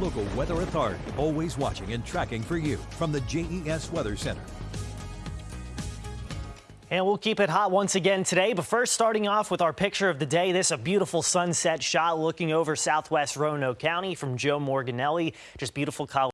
local weather authority, always watching and tracking for you from the JES Weather Center. And we'll keep it hot once again today. But first, starting off with our picture of the day. This a beautiful sunset shot looking over southwest Roanoke County from Joe Morganelli. Just beautiful color.